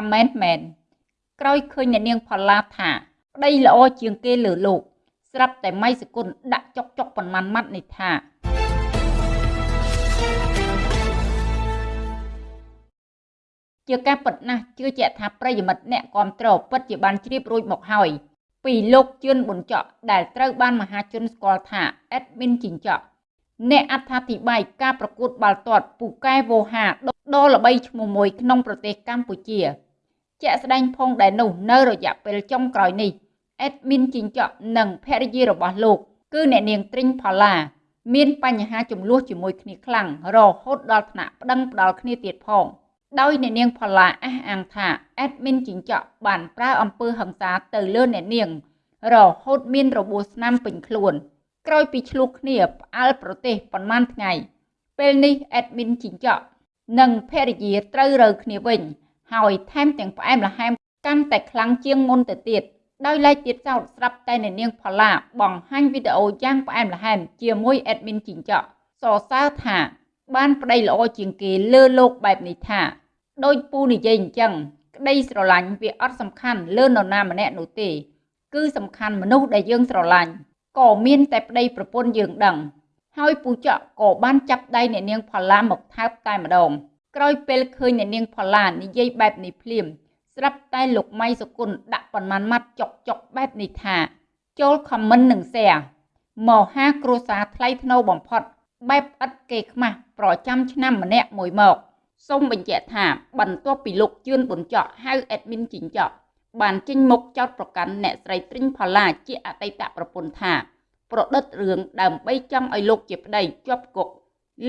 ថាមែនមែនក្រោយឃើញអ្នកនាងផល្លាថាប្តីល្អជាងគេលើលោក ស្រាប់តែម៉ៃសគុណដាក់ចុកចុកប៉ុន្មានម៉ាត់នេះថាជាការពិតណាស់ជឿជាក់ថាប្រិយមិត្តអ្នកគ្រប់ត្រពិតជាបានជ្រាបរួចមកហើយពីលោកជឿនប៊ុនចော့ដែលត្រូវបានមហាជនស្គាល់ថាអេដមីនជីងចော့អ្នកអត្ថាធិប្បាយការប្រកួតបាល់ទាត់ពូកែវោហាដ៏ល្បីឈ្មោះមួយក្នុងប្រទេសកម្ពុជា ជាក់ស្ដែងផងដែរនោះនៅរយៈពេលចុងក្រោយនេះអេដមីនជីងចော့និងភរិយារបស់លោក គឺអ្នកនាងទ្រីងផល្លាមានបញ្ហាចំនួនជាមួយគ្នាខ្លាំងរហូតដល់ថ្នាក់ប្តឹងផ្ដាល់គ្នាទៀតផងដោយអ្នកនាងផល្លាអះអាងថាអេដមីនជីងចော့បានប្រើអំពើហិង្សាទៅលើអ្នកនាង រហូតមានរបួសស្នាមពេញខ្លួន ក្រោយពីឆ្លោះគ្នាផ្អើលប្រទេសប៉ុន្មានថ្ងៃពេលនេះអេដមីនជីងចော့និងភរិយាត្រូវរើគ្នាវិញ ហើយថែមទាំងផ្អែមល្ហែមកាន់តែខ្លាំងជាងមុនទៅទៀតដោយឡែកទៀតសោតស្រាប់តែអ្នកនាងផល្លាបង្ហាញវីដេអូយ៉ាងផ្អែមល្ហែមជាមួយអេដមីនជីងចော့សរសើរថា បានប្តីល្អជាងគេលើលោកបែបនេះថាដោយពូនិយាយអញ្ចឹងក្តីស្រឡាញ់វាអត់សំខាន់លើនរណាម្នាក់នោះទេ គឺសំខាន់មនុស្សដែលយើងស្រឡាញ់ក៏មានតែប្តីប្រពន្ធយើងដឹង ហើយពូចកក៏បានចាប់ដៃអ្នកនាងផល្លាមកថើបតែម្ដង ក្រោយពេលឃើញអ្នកនាងផល្លានិយាយបែបនេះភ្លាម ស្រាប់តែលោកម៉ៃសុគន្ធដាក់ប៉ុន្មានម៉ាត់ចុកចុកបែបនេះថា ចូលខមមិននិង share មកហាគ្រួសារថ្លៃថ្នូរបំផុត បែបឥតគេខ្មាស់ប្រចាំឆ្នាំម្នាក់មួយមកសូមបញ្ជាក់ថាបន្ទាប់ពីលោកជឿនប៊ុនចော့ហៅអេដមីនជីងចော့បានចេញមុខចោតប្រកាន់អ្នកស្រីទ្រីងផល្លាជាអតីតប្រពន្ធថា ប្រឌិតរឿងដើម្បីចង់ឲ្យលោកជាប្តីជាប់គុក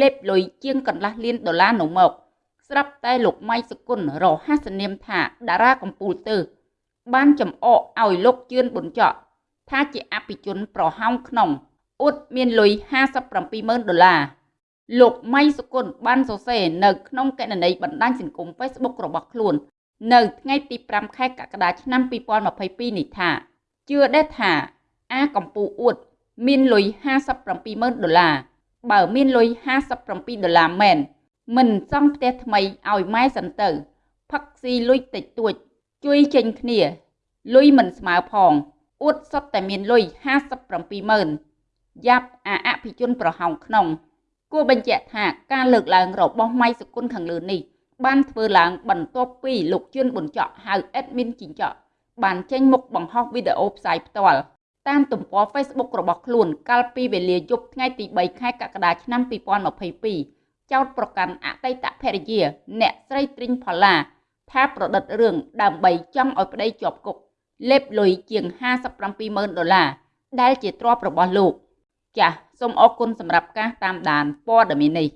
លេបលុយជាងកន្លះលានដុល្លារនោះមក ស្រាប់តែលោកម៉ៃសុគន្ធរហ័សនាមថាតារាកម្ពុជាទើបានចំអកឲ្យលោកជឿនប៊ុនចော့ថាជាអភិជនប្រហោងក្នុងអ៊ុតមានលុយ570,000ដុល្លារលោកម៉ៃសុគន្ធបានសរសេរនៅក្នុងកណន័យបណ្ដាញសង្គម Facebook របស់ខ្លួន នៅថ្ងៃទី5ខែកក្កដាឆ្នាំ2022នេះថាជឿដែរថាអាកម្ពុជាអួតមានលុយ570000ដុល្លារបើមានលុយ57ដុល្លារមែន មិនសង់ផ្ទះថ្មីឲ្យម៉ែសិនទៅផឹកស៊ីលុយតិចតួច ជួយចេញគ្នាលុយមិនស្មើផងអួតសុទ្ធតែមានលុយ57000យ៉ាប់អាអភិជនប្រហោងក្នុង គួរបញ្ជាក់ថាការលើកឡើងរបស់ម៉ៃសុគន្ធខាងលើនេះបានធ្វើឡើងបន្ទាប់ពីលោកជឿនប៊ុនចော့ហៅ admin ជីងចော့បានចេញមុខបង្ហោះវីដេអូផ្សាយផ្ទាល់តាមទំព័រ Facebook របស់ខ្លួនកាលពីវេលាយប់ថ្ងៃទី3ខែកក្កដាឆ្នាំ2022 ចោទប្រកាន់អតីតភរិយា អ្នកស្រីទ្រីងផល្លាថាប្រឌិតរឿងដើម្បីចង់ឲ្យប្តីជាប់គុកលេបលុយជាង57,000ដុល្លារដែលជាទ្រព្យរបស់លោក ចាសសូមអរគុណសម្រាប់ការតាមដានព័ត៌មាននេះ